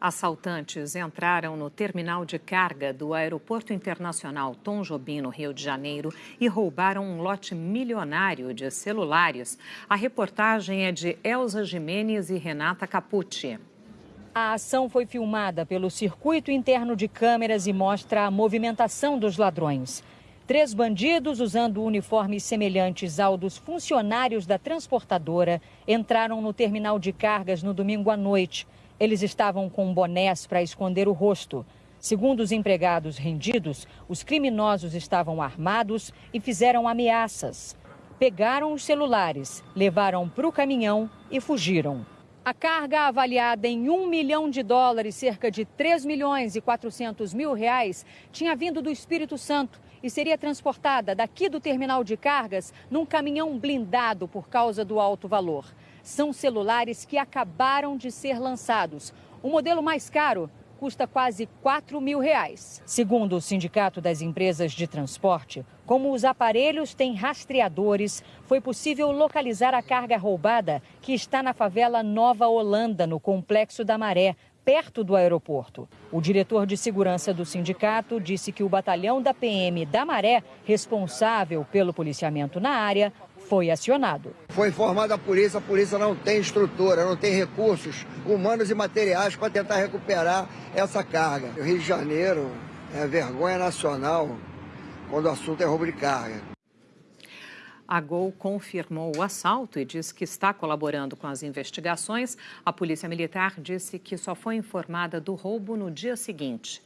Assaltantes entraram no terminal de carga do Aeroporto Internacional Tom Jobim, no Rio de Janeiro, e roubaram um lote milionário de celulares. A reportagem é de Elza Jimenez e Renata Capucci. A ação foi filmada pelo circuito interno de câmeras e mostra a movimentação dos ladrões. Três bandidos, usando uniformes semelhantes ao dos funcionários da transportadora, entraram no terminal de cargas no domingo à noite. Eles estavam com bonés para esconder o rosto. Segundo os empregados rendidos, os criminosos estavam armados e fizeram ameaças. Pegaram os celulares, levaram para o caminhão e fugiram. A carga avaliada em 1 milhão de dólares, cerca de 3 milhões e 400 mil reais, tinha vindo do Espírito Santo e seria transportada daqui do terminal de cargas num caminhão blindado por causa do alto valor. São celulares que acabaram de ser lançados. O modelo mais caro custa quase 4 mil reais. Segundo o Sindicato das Empresas de Transporte, como os aparelhos têm rastreadores, foi possível localizar a carga roubada que está na favela Nova Holanda, no Complexo da Maré, perto do aeroporto. O diretor de segurança do sindicato disse que o batalhão da PM da Maré, responsável pelo policiamento na área, foi acionado. Foi informada a polícia, a polícia não tem estrutura, não tem recursos humanos e materiais para tentar recuperar essa carga. O Rio de Janeiro é vergonha nacional quando o assunto é roubo de carga. A Gol confirmou o assalto e diz que está colaborando com as investigações. A Polícia Militar disse que só foi informada do roubo no dia seguinte.